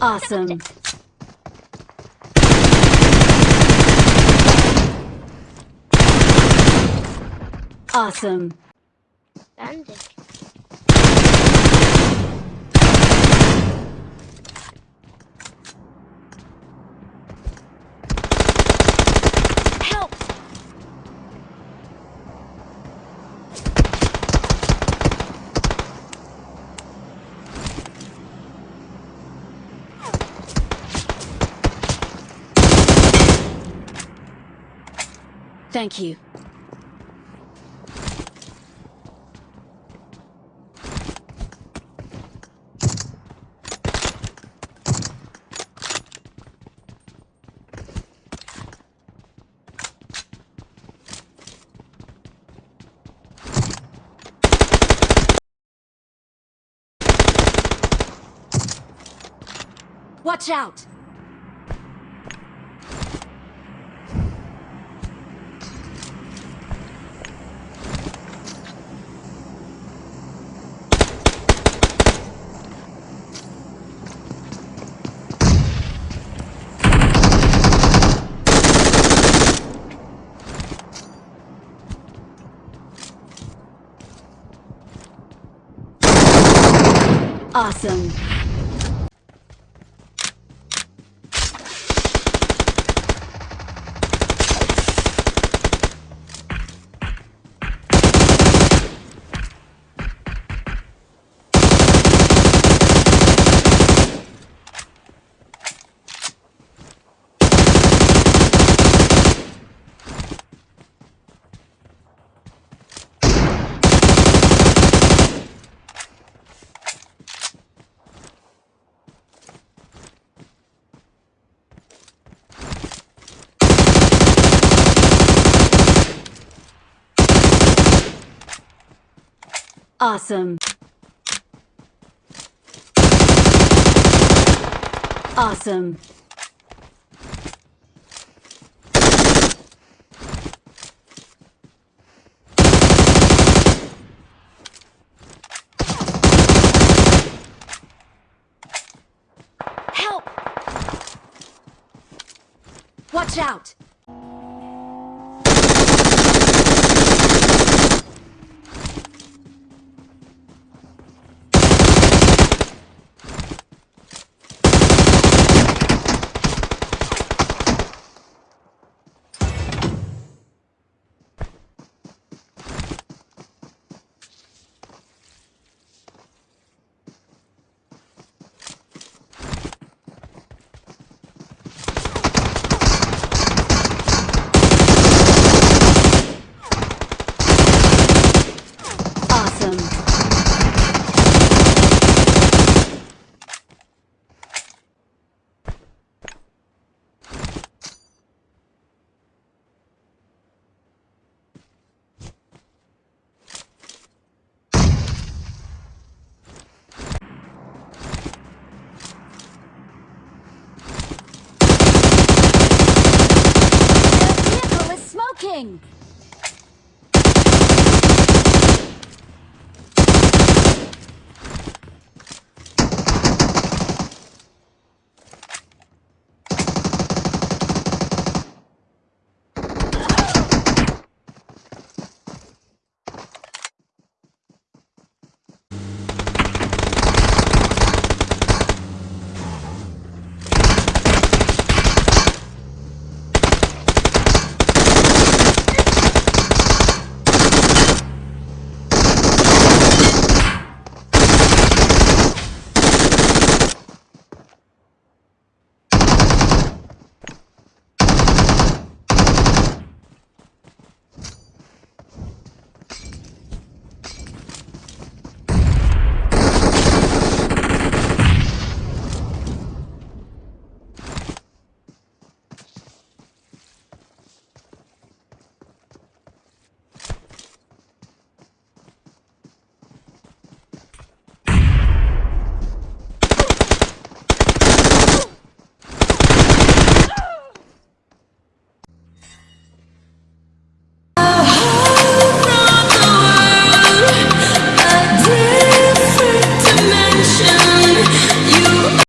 Awesome. Awesome. Thank you. Watch out! Awesome. Awesome. Awesome. Help! Watch out! Awesome. Smoking!